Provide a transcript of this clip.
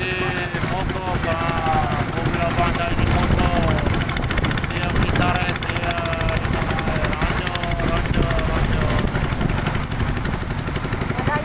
Andy.